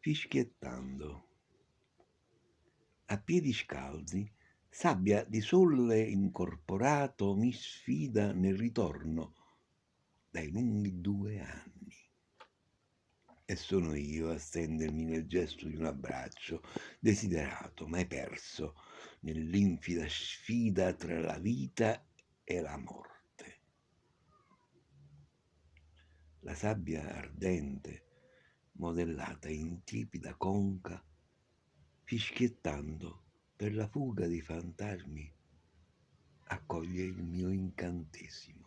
fischiettando. A piedi scalzi, sabbia di sole incorporato mi sfida nel ritorno dai lunghi due anni. E sono io a stendermi nel gesto di un abbraccio, desiderato, mai perso, nell'infida sfida tra la vita e la morte. La sabbia ardente, modellata in tiepida conca, fischiettando per la fuga dei fantasmi, accoglie il mio incantesimo.